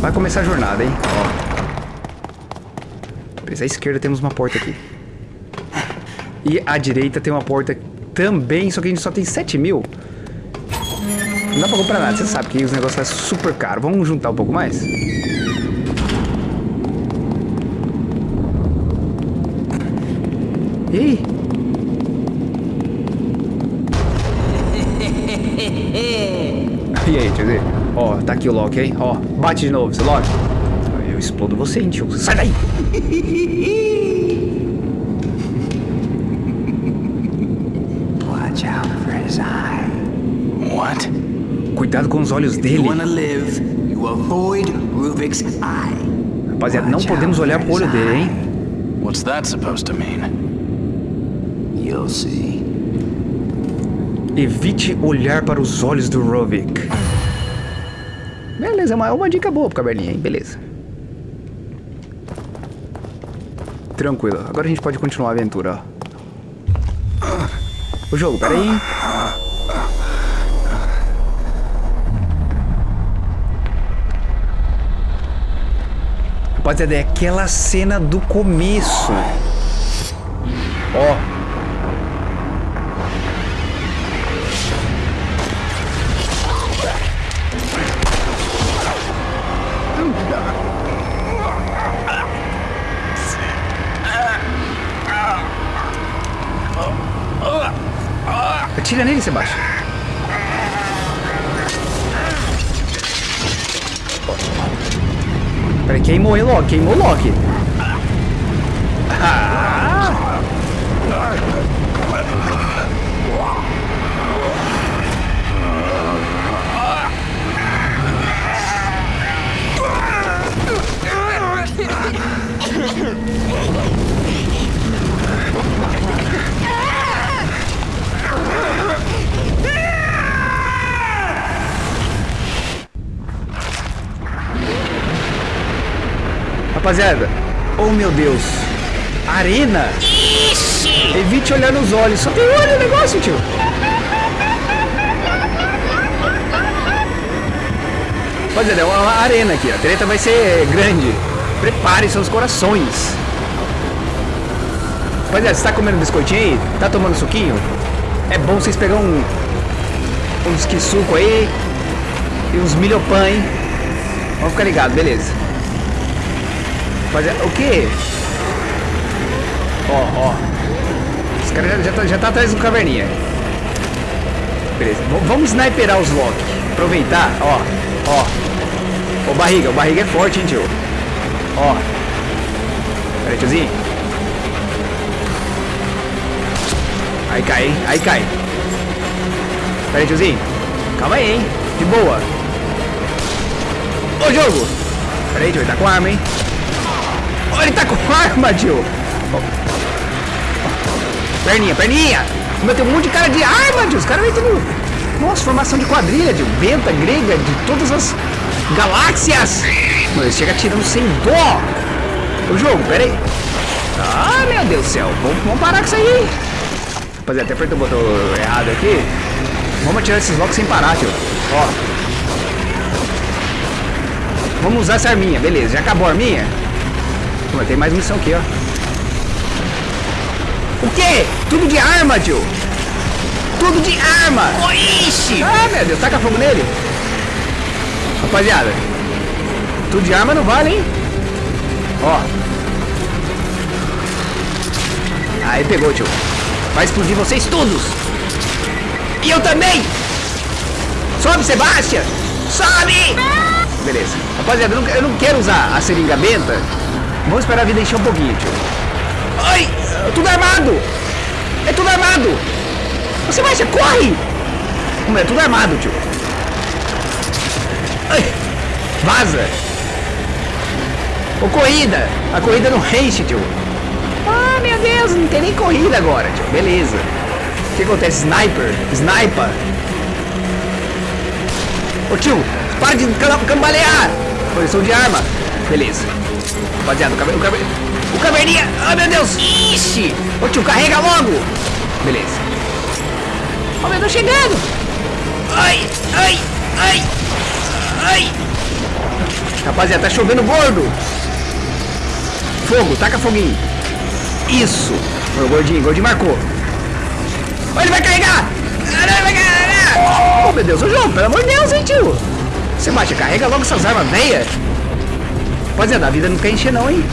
Vai começar a jornada, hein? Ó. Beleza, à esquerda temos uma porta aqui. E à direita tem uma porta também, só que a gente só tem 7 mil. Não dá pra comprar nada, você sabe que os negócios são super caros. Vamos juntar um pouco mais? E aí? E aí, tio Ó, tá aqui o Loki, hein? Ó, bate de novo, seu Loki. Eu explodo você, hein, tio. Sai daí! Watch out for his eye. What? Cuidado com os olhos dele. live, you avoid Ruvik's eye. Rapaziada, não podemos olhar pro olho dele, hein? What's that supposed to mean? You'll see. Evite olhar para os olhos do Rovik. Beleza, é uma, é uma dica boa pro caverninha, hein? Beleza. Tranquilo. Agora a gente pode continuar a aventura, ó. O jogo, peraí. Rapaziada, é aquela cena do começo. Ó. Nele, Sebastião. Peraí, queimou, hein, Loki? Queimou o Loki. Rapaziada, oh meu Deus, arena? Evite olhar nos olhos, só tem olho o negócio, tio. Rapaziada, é uma arena aqui, a treta vai ser grande. Prepare seus corações. Rapaziada, você tá comendo biscoitinho aí? Tá tomando suquinho? É bom vocês pegar um, uns que suco aí e uns milhopan, hein? Vamos ficar ligados, beleza. Rapaziada, o que? Ó, ó. Os caras já, já, tá, já tá atrás do caverninha. Beleza, v vamos sniperar os Loki. Aproveitar, ó, ó. Ô barriga, o barriga é forte, hein, tio. Ó. Pera aí, tiozinho. Aí cai, hein? Aí cai. Pera aí, tiozinho. Calma aí, hein? De boa. Ô, jogo! Pera aí, tio, ele tá com arma, hein? Ele tá com arma, tio! Perninha, perninha! Meu, tem um monte de cara de arma, tio! Os caras vêm tudo... Nossa, formação de quadrilha, tio! Benta, grega, de todas as galáxias! Mano, chega atirando sem dó! O jogo, pera aí! Ah, meu Deus do céu! Vamos, vamos parar com isso aí! Rapaziada, até apertou o botão errado aqui. Vamos atirar esses blocos sem parar, tio. Ó. Vamos usar essa arminha, beleza. Já acabou a arminha? Pô, tem mais missão aqui, ó. O quê? Tudo de arma, tio. Tudo de arma. Ixi. Ah, meu Deus. Taca fogo nele. Rapaziada. Tudo de arma não vale, hein? Ó. Aí pegou, tio. Vai explodir vocês todos. E eu também. Sobe, Sebastião. Sobe. Beleza. Rapaziada, eu não, eu não quero usar a seringa benta. Vamos esperar a vida encher um pouquinho, tio. Ai, tudo armado. É tudo armado. Você vai, você corre. É tudo armado, tio. Ai, vaza. Ô, corrida. A corrida não enche, tio. Ah, meu Deus, não tem nem corrida agora, tio. Beleza. O que acontece? Sniper? Sniper? Ô, tio, para de cam- cambalear. Posição de arma. Beleza. Rapaziada, o, caver, o, caver, o caverninha. Ai, meu Deus. Ixi. Ô, tio, carrega logo. Beleza. Ó, meu Deus, chegando. Ai, ai, ai, ai. Rapaziada, tá chovendo gordo. Fogo, taca foguinho. Isso. Ô, gordinho, gordinho marcou. Ó, ele vai carregar. Oh, meu Deus, ô João, pelo amor de Deus, hein, tio. Você baixa, carrega logo essas armas velhas. Rapaziada, a vida não quer encher não, hein.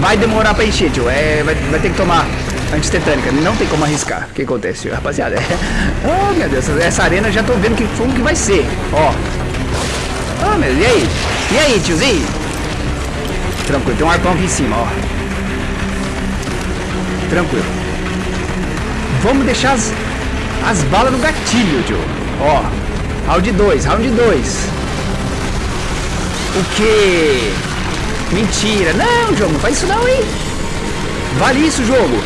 Vai demorar pra encher, tio. É, vai, vai ter que tomar antitetânica. Não tem como arriscar. O que acontece, tio? Rapaziada, é... Oh, meu Deus. Essa arena já tô vendo que como que vai ser. Ó. Oh, meu E aí? E aí, tiozinho? Tranquilo. Tem um arpão aqui em cima, ó. Tranquilo. Vamos deixar as, as balas no gatilho, tio. Ó. Round 2, round 2. O que? Mentira. Não, jogo, não faz isso não, hein? Vale isso, jogo.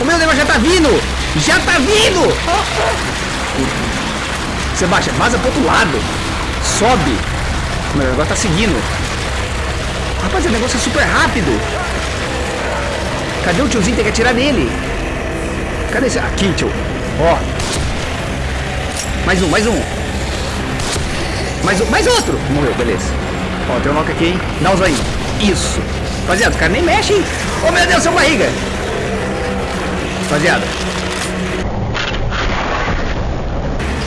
O meu negócio já tá vindo. Já tá vindo. Sebastião, vaza pro outro lado. Sobe. O meu negócio tá seguindo. Rapaz, o negócio é super rápido. Cadê o tiozinho? Tem que atirar nele. Cadê esse? Aqui, tio. Ó. Mais um, mais um. Mais um, mais outro. Morreu, beleza. Ó, tem um knock aqui, hein? Dá um zoinho. Isso. Rapaziada, cara nem mexe, hein? Oh, meu Deus, seu barriga. Rapaziada.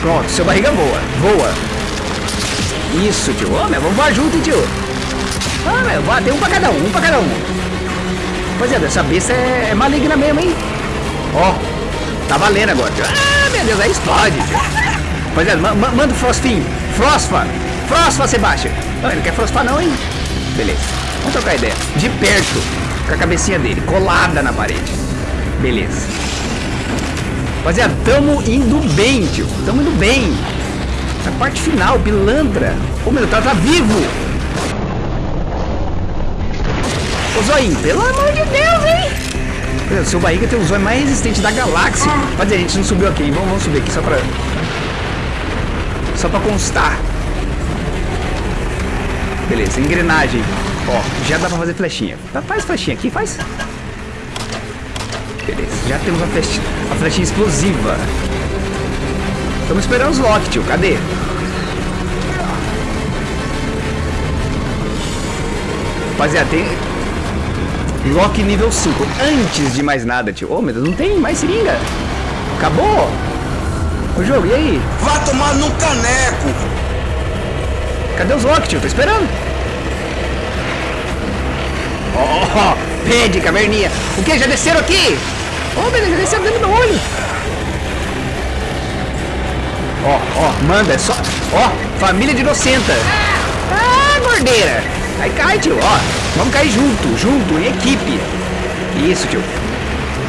Pronto, seu barriga voa. Voa. Isso, tio. Ô, meu, vamos voar junto, tio. Ah, meu, voa. Tem um pra cada um, um pra cada um. Rapaziada, essa besta é, é maligna mesmo, hein? Ó, tá valendo agora, tio. Ah, meu Deus, aí explode, tio. Rapaziada, ma ma manda o Frostinho. Frosfa. Frosfa, Sebastião. Não, ele não quer frosfar não, hein? Beleza. Vamos trocar ideia. De perto. Com a cabecinha dele. Colada na parede. Beleza. Rapaziada, tamo indo bem, tio. Tamo indo bem. Na parte final, pilantra. Ô, meu, tá, tá vivo. Ô, Zoinho, pelo amor de Deus, hein? Meu, seu barriga tem o zóio mais resistente da galáxia. Rapaziada, a gente não subiu aqui. Vamos, vamos subir aqui só pra... Só pra constar. Beleza, engrenagem. Ó, já dá pra fazer flechinha. Tá, Faz flechinha aqui, faz. Beleza, já temos a flechinha, a flechinha explosiva. Estamos esperando os lock, tio. Cadê? Rapaziada, tem... Lock nível 5. Antes de mais nada, tio. Ô, meu Deus, não tem mais seringa. Acabou. O jogo, e aí? Vai tomar no caneco! Cadê os lock, tio? Tô esperando. Ó, ó, ó. Pede, caverninha. O que? Já desceram aqui? Oh, beleza, já desceram dentro do meu olho. Ó, ó, manda, é só... Ó, família de inocenta. Ah, gordeira. Aí cai, tio, ó. Vamos cair junto, junto, em equipe. Isso, tio.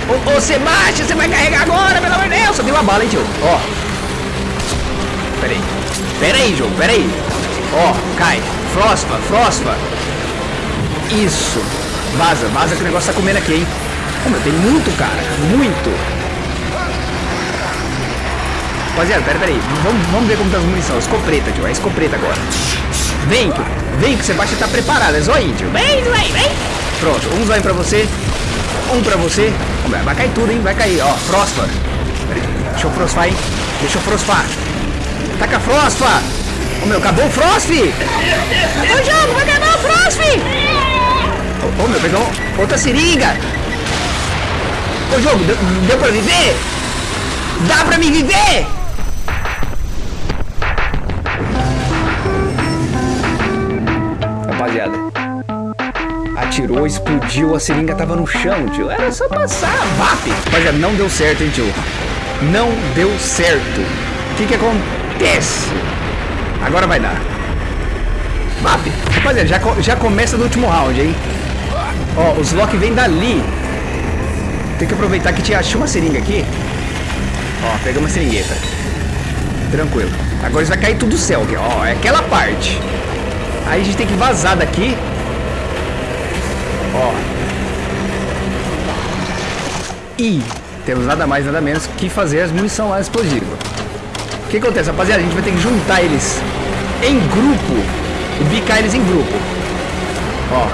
Ô, ô, Sebastião, você vai carregar agora, pelo amor de Deus. Só tem uma bala, hein, tio. Ó. Pera aí. Pera aí, jogo, pera aí. Ó, cai. Frosfa, frosfa. Isso. Vaza, vaza que o negócio tá comendo aqui, hein. Meu, tem muito, cara. Muito. Rapaziada, pera, pera aí. Vamos, vamos ver como tá as munição. Escopeta, tio. É escopeta agora. Vem, tio. Vem que o Sebastião tá preparado. É zóio, tio. Vem, vem, vem. Pronto. Um zóio pra você. Um pra você. Vai cair tudo, hein. Vai cair. Ó, frosfa. Deixa eu frosfar, hein. Deixa eu frosfar. Taca frosfa. Ô, meu, acabou o frost. Ô, jogo, vai acabar o frost. Ô, ô, meu, pegou outra seringa. Ô, jogo, deu, deu pra viver? Dá pra me viver? Rapaziada, atirou, explodiu, a seringa tava no chão, tio. Era só passar, VAP. Rapaziada, não deu certo, hein, tio. Não deu certo. O que que acontece? Agora vai dar. VAP. Rapaziada, já, já começa no último round, hein. Ó, os lock vêm dali. Tem que aproveitar que tinha, tinha uma seringa aqui. Ó, pegamos uma seringueta. Tranquilo. Agora vai cair tudo do céu aqui, ó. É aquela parte. Aí a gente tem que vazar daqui. Ó. E temos nada mais, nada menos que fazer as munição lá explosiva. O que acontece, rapaziada? A gente vai ter que juntar eles em grupo e bicar eles em grupo. Ó.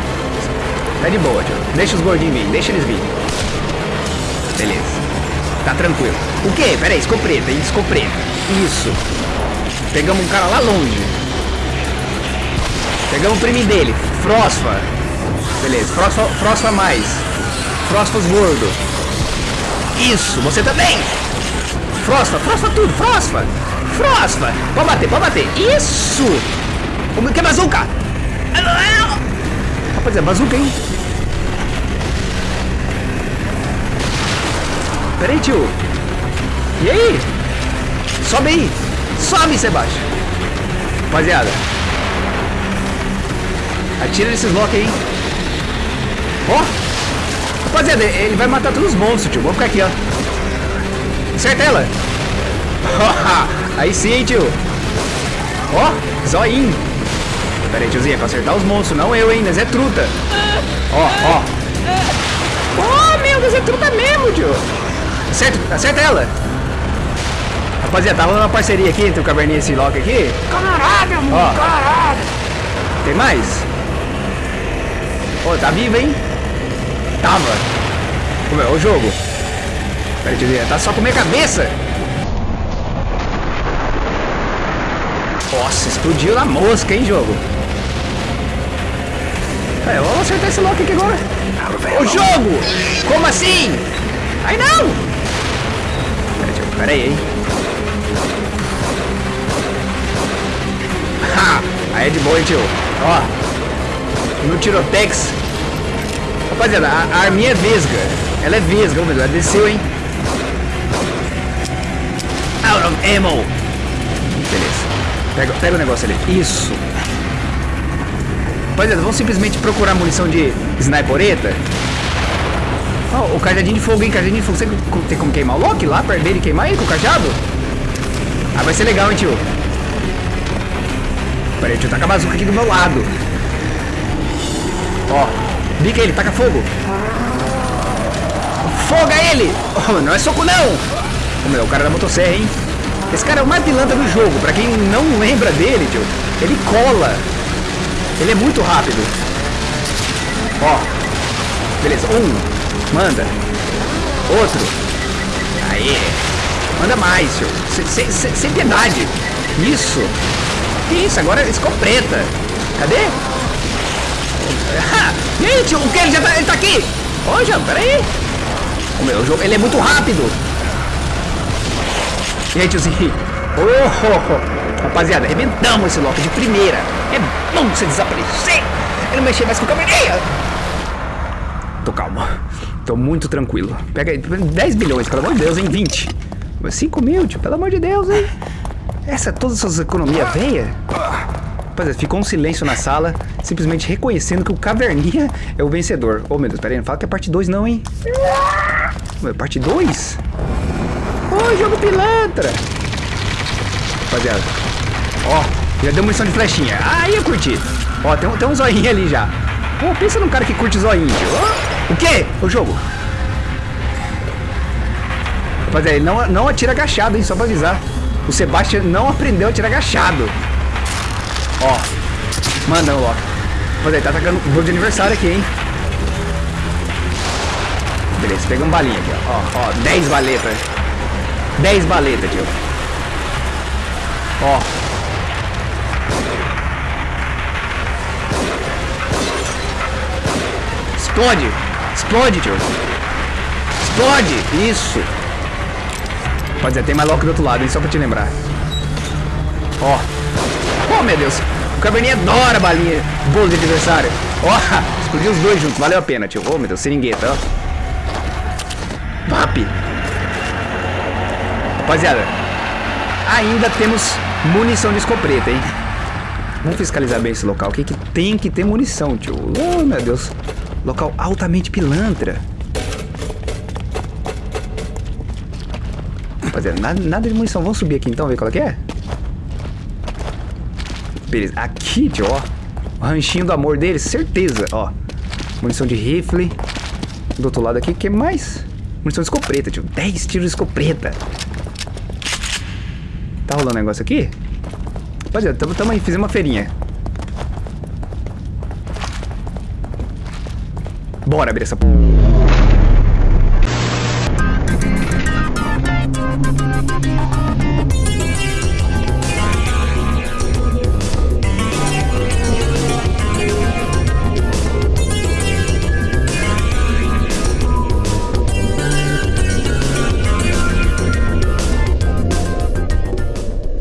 Tá de boa, tio. Deixa os gordinhos vir, deixa eles vir. Beleza. Tá tranquilo. O que? Pera aí, escopeta? Escopeta. Isso. Pegamos um cara lá longe. Pegamos o primo dele. Frosfa. Beleza. Frosfa, frosfa mais. Frosfas gordo. Isso. Você também. Frosfa. Frosfa tudo. Frosfa. Frosfa. Pode bater. Pode bater. Isso. O que é bazuca? Rapaziada, é bazuca, hein? Pera aí, tio. E aí? Sobe aí. Sobe, Sebastião. Rapaziada. Atira nesses blocos aí. Ó. Rapaziada, ele vai matar todos os monstros, tio. Vamos ficar aqui, ó. Acerta ela. aí sim, hein, tio. Ó, zoinho. Pera aí, tiozinho, é pra acertar os monstros, não eu, hein? Nós é truta. Ó, ó. Oh, meu Deus, é truta mesmo, tio. Acerta, acerta ela. Rapaziada, tá rolando uma parceria aqui entre o Caverninha e esse Loki aqui. Caralho, amor, Ó. caralho. Tem mais? Ô, tá vivo, hein? Tava. Como é o jogo? Pera aí, tiozinho, tá só com minha cabeça. Nossa, explodiu na mosca, hein, jogo? É, vamos acertar esse Loki aqui agora. O jogo! Como assim? Ai, não! Pera, aí, hein? Ha! Aí é de boa, hein, tio? Ó, no Tirotex. Rapaziada, a, a arminha é vesga. Ela é vesga, Deus, ela desceu, hein? Out of ammo. Beleza. Pega, pega o negócio ali. Isso. Rapaziada, vamos simplesmente procurar munição de snipereta. Ó, o cajadinho de fogo, hein? Cajadinho de fogo. Você tem como queimar o Loki lá perto dele e queimar ele com o cajado? Ah, vai ser legal, hein, tio? Pera aí, tio, taca a bazuca aqui do meu lado. Ó, bica ele, taca fogo. Foga ele! Oh, não é soco não! Ô, meu, o cara da motosserra, hein? Esse cara é o mais pilantra do jogo. Pra quem não lembra dele, tio, ele cola. Ele é muito rápido. Ó. Beleza, um. Manda. Outro. Aí. Manda mais, tio. Sem, piedade. Isso. Isso, agora escopeta. Cadê? Ah, e tio? O que? Ele já tá, ele tá aqui? Ô, João, peraí. O meu jogo, ele é muito rápido. E tiozinho? Oh, oh, oh. Rapaziada, arrebentamos esse Loki de primeira. É bom você desaparecer. Eu não mexer mais com a câmera. Tô calmo. Tô muito tranquilo. Pega aí, 10 bilhões, pelo amor de Deus, hein? 20. 5 mil, tio, pelo amor de Deus, hein? Essa, todas essas economias veia. Rapaziada, ficou um silêncio na sala, simplesmente reconhecendo que o Caverninha é o vencedor. Ô, oh, meu Deus, pera aí, não fala que é parte 2 não, hein? Ué, parte 2? Ô, oh, jogo pilantra! Rapaziada, ó, já deu munição de flechinha. Ah, ia curtir. Ó, tem, tem um zoinho ali já. Pô, pensa num cara que curte zoinho. Ó, o quê? O jogo? Rapaziada, ele não, não atira agachado, hein? Só pra avisar. O Sebastian não aprendeu a atirar agachado. Ó, manda Loki. Rapaziada, tá atacando o jogo de aniversário aqui, hein? Beleza, pegamos balinha aqui, ó. Ó, ó, 10 baletas. 10 baletas, tio. Ó. Explode! Explode, tio! Explode! Isso! Pode dizer, tem mais Loki do outro lado, hein? Só pra te lembrar. Ó. Oh, meu Deus! O Caverninha adora balinha, bolo de aniversário. Ó, explodiu os dois juntos, valeu a pena, tio. Ô, meu Deus, seringueta, ó. VAP! Rapaziada, ainda temos munição de escopeta, hein? Vamos fiscalizar bem esse local. O que, tem que ter munição, tio? Oh, meu Deus. Local altamente pilantra. Rapaziada, nada, nada de munição. Vamos subir aqui então, ver qual é que é? Beleza. Aqui, tio, ó. O ranchinho do amor dele, certeza, ó. Munição de rifle. Do outro lado aqui, o que mais? Munição de escopeta, tio. 10 tiros de escopeta. Tá rolando negócio aqui? Rapaziada, tamo, tamo aí, fizemos uma feirinha. Bora abrir essa...